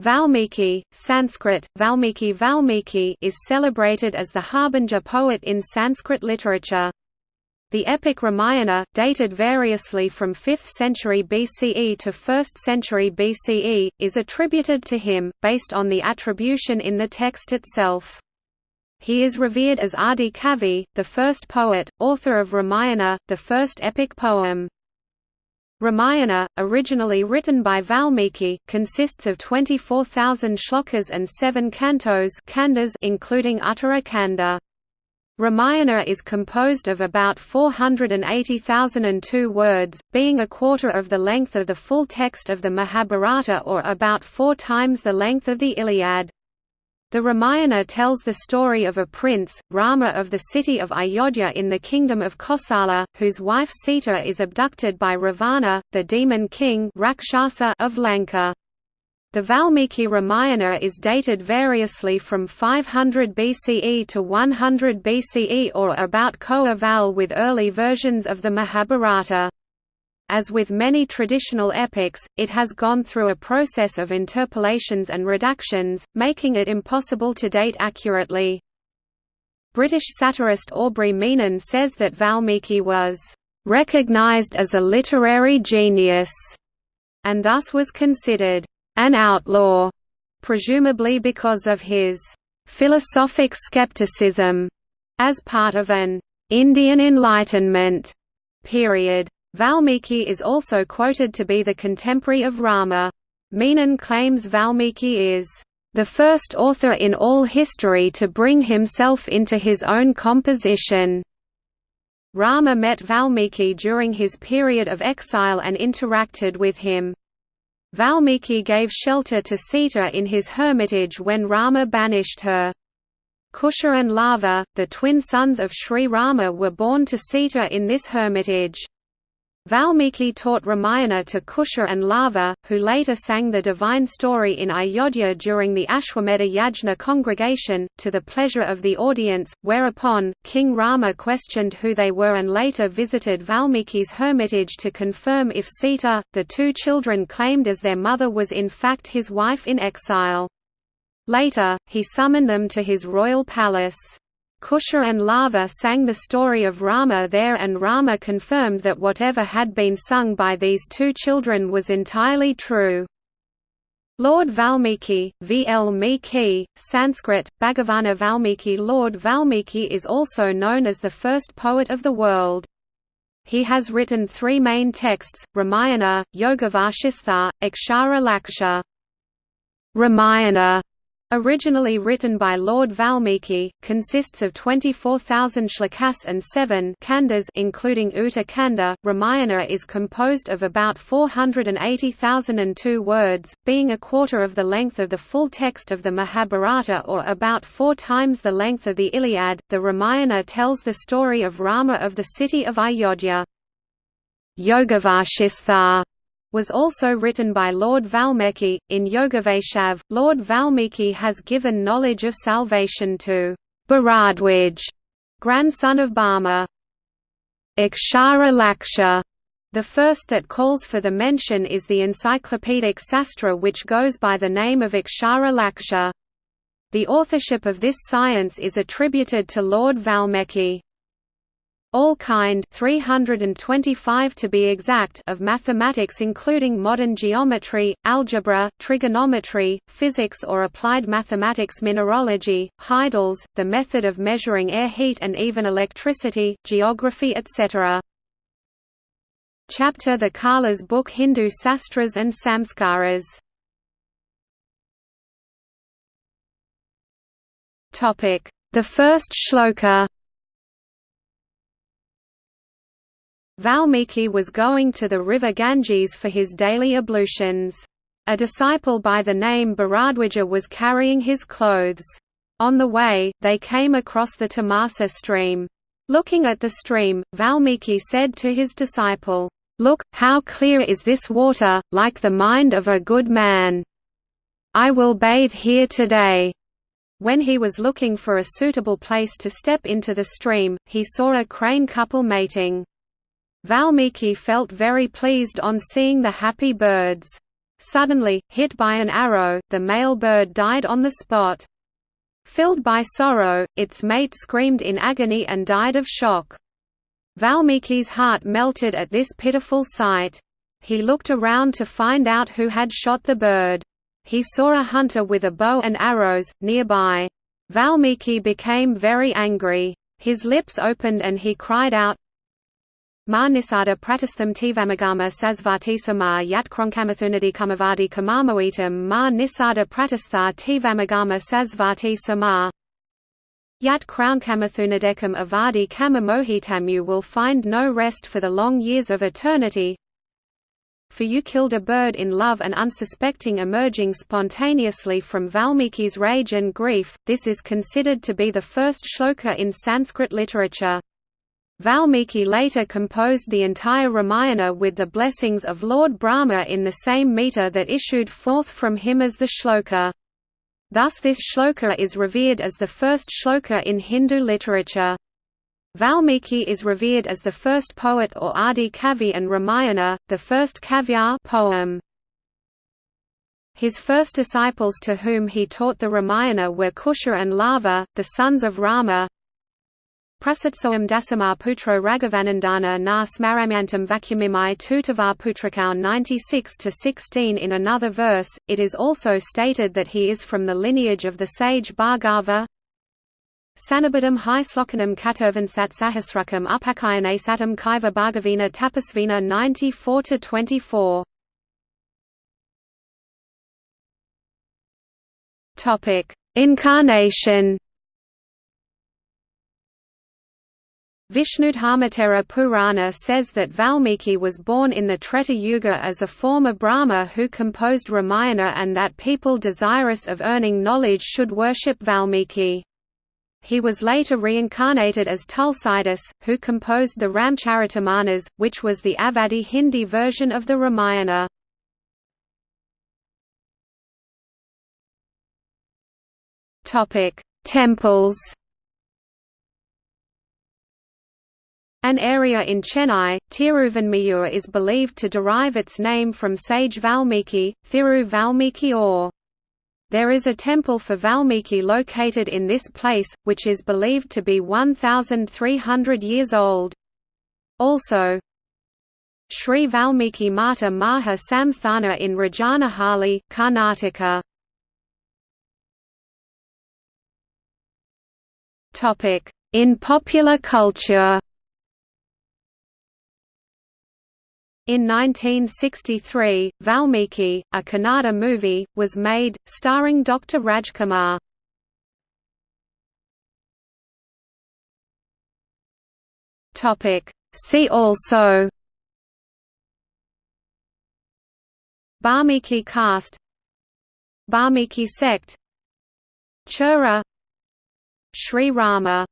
Valmiki, Sanskrit, Valmiki Valmiki is celebrated as the harbinger poet in Sanskrit literature. The epic Ramayana, dated variously from 5th century BCE to 1st century BCE, is attributed to him, based on the attribution in the text itself. He is revered as Adi Kavi, the first poet, author of Ramayana, the first epic poem. Ramayana, originally written by Valmiki, consists of 24,000 shlokas and seven cantos kandas including Uttara Kanda. Ramayana is composed of about 480,002 words, being a quarter of the length of the full text of the Mahabharata or about four times the length of the Iliad. The Ramayana tells the story of a prince, Rama of the city of Ayodhya in the kingdom of Kosala, whose wife Sita is abducted by Ravana, the demon king Rakshasa of Lanka. The Valmiki Ramayana is dated variously from 500 BCE to 100 BCE or about co-eval with early versions of the Mahabharata. As with many traditional epics, it has gone through a process of interpolations and redactions, making it impossible to date accurately. British satirist Aubrey Menen says that Valmiki was "...recognized as a literary genius", and thus was considered an outlaw, presumably because of his philosophic skepticism as part of an Indian Enlightenment period. Valmiki is also quoted to be the contemporary of Rama. Menen claims Valmiki is the first author in all history to bring himself into his own composition. Rama met Valmiki during his period of exile and interacted with him. Valmiki gave shelter to Sita in his hermitage when Rama banished her. Kusha and Lava, the twin sons of Sri Rama were born to Sita in this hermitage. Valmiki taught Ramayana to Kusha and Lava, who later sang the divine story in Ayodhya during the Ashwamedha Yajna congregation, to the pleasure of the audience, whereupon, King Rama questioned who they were and later visited Valmiki's hermitage to confirm if Sita, the two children claimed as their mother was in fact his wife in exile. Later, he summoned them to his royal palace. Kusha and Lava sang the story of Rama there and Rama confirmed that whatever had been sung by these two children was entirely true. Lord Valmiki, V. L. Miki, Sanskrit, Bhagavana Valmiki Lord Valmiki is also known as the first poet of the world. He has written three main texts, Ramayana, Yogavashistha, Akshara Laksha. Ramayana Originally written by Lord Valmiki, consists of 24,000 shlokas and seven kandas including Uta Kanda. Ramayana is composed of about 480,002 words, being a quarter of the length of the full text of the Mahabharata or about four times the length of the Iliad. The Ramayana tells the story of Rama of the city of Ayodhya. Yogavashistha was also written by Lord Valmiki. In Yogavashistha, Lord Valmiki has given knowledge of salvation to Bharadwaj, grandson of Brahma. Akshara Laksha, the first that calls for the mention is the encyclopedic Sastra which goes by the name of Akshara Laksha. The authorship of this science is attributed to Lord Valmiki. All kind 325 to be exact of mathematics including modern geometry, algebra, trigonometry, physics or applied mathematics mineralogy, hydels, the method of measuring air heat and even electricity, geography etc. Chapter The Kala's book Hindu Sastras and Samskaras. The first shloka Valmiki was going to the river Ganges for his daily ablutions. A disciple by the name Bharadwaja was carrying his clothes. On the way, they came across the Tamasa stream. Looking at the stream, Valmiki said to his disciple, "'Look, how clear is this water, like the mind of a good man. I will bathe here today.' When he was looking for a suitable place to step into the stream, he saw a crane couple mating. Valmiki felt very pleased on seeing the happy birds. Suddenly, hit by an arrow, the male bird died on the spot. Filled by sorrow, its mate screamed in agony and died of shock. Valmiki's heart melted at this pitiful sight. He looked around to find out who had shot the bird. He saw a hunter with a bow and arrows, nearby. Valmiki became very angry. His lips opened and he cried out, Ma nisada pratistham tivamagama sasvati sama yat kronkamathunadi kamavadi kamamoitam ma nisada pratistha tivamagama sasvati sama Yat Crownkamathunadekum avadi kamamohitam. You will find no rest for the long years of eternity, for you killed a bird in love and unsuspecting emerging spontaneously from Valmiki's rage and grief, this is considered to be the first shloka in Sanskrit literature. Valmiki later composed the entire Ramayana with the blessings of Lord Brahma in the same meter that issued forth from him as the shloka. Thus this shloka is revered as the first shloka in Hindu literature. Valmiki is revered as the first poet or Adi Kavi and Ramayana, the first kavya poem. His first disciples to whom he taught the Ramayana were Kusha and Lava, the sons of Rama. Prasatsoam dasamar putro Raghavanandana na smaramyantam vacuumimai tutavar putrakau 96–16 In another verse, it is also stated that he is from the lineage of the sage Bhargava, Sanabadam hi slokanam katurvansat sahasrakam upakayane satam kaiva bhargavina tapasvina 94–24. Incarnation Vishnudharmottara Purana says that Valmiki was born in the Treta Yuga as a former Brahma who composed Ramayana and that people desirous of earning knowledge should worship Valmiki. He was later reincarnated as Tulsidas, who composed the Ramcharitamanas, which was the Awadhi Hindi version of the Ramayana. Temples An area in Chennai, Tiruvanmiyur is believed to derive its name from sage Valmiki, Thiru Valmiki or there is a temple for Valmiki located in this place, which is believed to be 1,300 years old. Also, Sri Valmiki Mata Maha Samsthana in Rajanahalli, Karnataka. In popular culture In 1963, Valmiki, a Kannada movie, was made, starring Dr. Rajkumar. See also Balmiki caste Balmiki sect Chura Sri Rama